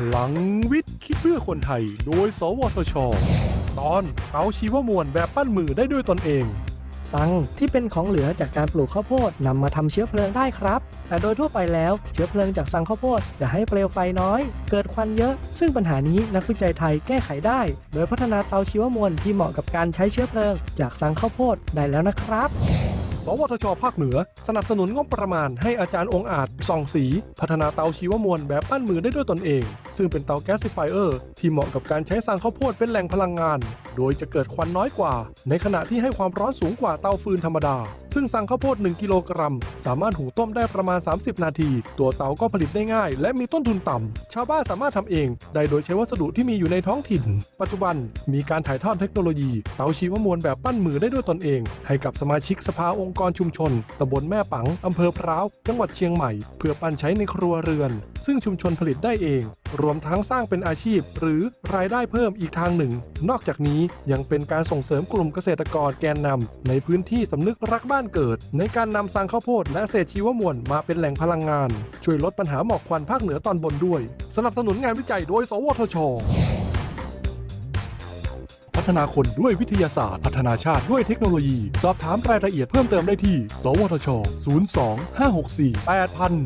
พลังวิทย์คิดเพื่อคนไทย โดย สวทช ตอนเตาชีวมวลแบบปั้นมือได้ด้วยตนเองซังที่เป็นของเหลือจากการปลูกข้าวโพดนำมาทำเชื้อเพลิงได้ครับ แต่โดยทั่วไปแล้วเชื้อเพลิงจากซังข้าวโพดจะให้เปลวไฟน้อย เกิดควันเยอะ ซึ่งปัญหานี้นักวิจัยไทยแก้ไขได้ โดยพัฒนาเตาชีวมวลที่เหมาะกับการใช้เชื้อเพลิง จากซังข้าวโพดได้แล้วนะครับ สวทช ภาคเหนือ สนับสนุนงบประมาณให้อาจารย์องอาจส่องสี พัฒนาเตาชีวมวลแบบปั้นมือได้ด้วยตนเอง ซึ่งเป็นเตาแก๊สซิฟายเออร์ที่เหมาะกับการใช้สร้างข้าวโพดเป็นแหล่งพลังงาน โดยจะเกิดควันน้อยกว่า ในขณะที่ให้ความร้อนสูงกว่าเตาฟืนธรรมดา ซึ่งสั่งข้าวโพด 1 กิโลกรัม สามารถหุงต้มได้ประมาณ 30 นาที ตัวเตาก็ผลิตได้ง่าย และมีต้นทุนต่ำ ชาวบ้านสามารถทำเอง ได้โดยใช้วัสดุที่มีอยู่ในท้องถิ่น ปัจจุบันมีการถ่ายทอดเทคโนโลยี เตาชีวมวลแบบปั้นมือได้ด้วยตนเอง ให้กับสมาชิกสภาองค์กรชุมชนตำบลแม่ปังอำเภอพร้าว จังหวัดเชียงใหม่ เพื่อปั้นใช้ในครัวเรือน ซึ่งชุมชนผลิตได้เอง รวมทั้งสร้างเป็นอาชีพ หรือรายได้เพิ่มอีกทางหนึ่ง นอกจากนี้ยังเป็นการส่งเสริมกลุ่มเกษตรกรแกนนำในพื้นที่สำนึกรักบ้านเกิด ในการนำสางข้าวโพดและเศษชีวมวลมาเป็นแหล่งพลังงาน ช่วยลดปัญหาหมอกควันภาคเหนือตอนบนด้วย สนับสนุนงานวิจัยโดย สวทชพัฒนาคนด้วยวิทยาศาสตร์ พัฒนาชาติด้วยเทคโนโลยี สอบถามรายละเอียดเพิ่มเติมได้ที่ สวทช 02 564 8000